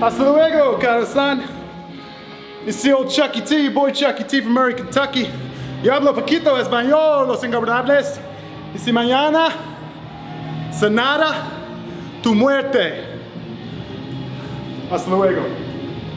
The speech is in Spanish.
Hasta luego, Karasan. It's the old Chucky T, e. boy Chucky T e. from Murray, Kentucky. Yo hablo poquito español, los ingobernables. Y si mañana sanara tu muerte. Hasta luego.